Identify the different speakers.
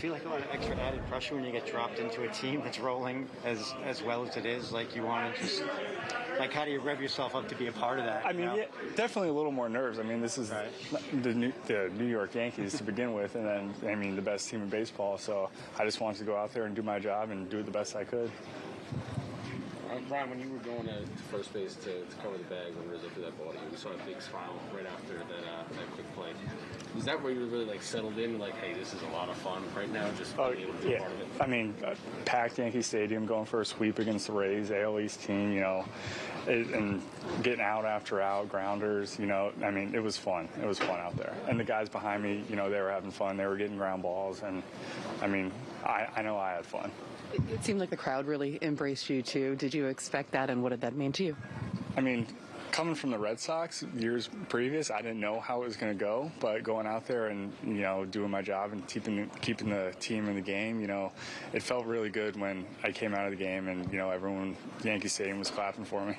Speaker 1: feel like a lot of extra added pressure when you get dropped into a team that's rolling as as well as it is? Like you want to just like how do you rev yourself up to be a part of that?
Speaker 2: I
Speaker 1: you
Speaker 2: mean,
Speaker 1: know?
Speaker 2: yeah, definitely a little more nerves. I mean, this is
Speaker 1: Right.
Speaker 2: the, New, the New York Yankees to begin with, and then I mean the best team in baseball. So I just wanted to go out there and do my job and do it the best I could.
Speaker 3: Um, Brian, when you were going to, to first base to, to cover the bag when Rizzo threw that ball to you, we saw a big smile right after that uh, that quick play. Is that where you were really like settled in? Like, hey, this is a lot of fun right now, just
Speaker 2: Oh,
Speaker 3: being able to be
Speaker 2: yeah.
Speaker 3: part of it.
Speaker 2: I mean, uh, packed Yankee Stadium, going for a sweep against the Rays, AL East team, you know, it, and getting out after out, grounders, you know. I mean, it was fun. It was fun out there. And the guys behind me, you know, they were having fun. They were getting ground balls, and I mean, I, I know I had fun.
Speaker 4: It, it seemed like the crowd really embraced you too. Did you expect that, and what did that mean to you?
Speaker 2: I mean, coming from the Red Sox years previous, I didn't know how it was going to go, but going out there and you know doing my job and keeping keeping the team in the game, you know, it felt really good when I came out of the game and you know everyone Yankee Stadium was clapping for me.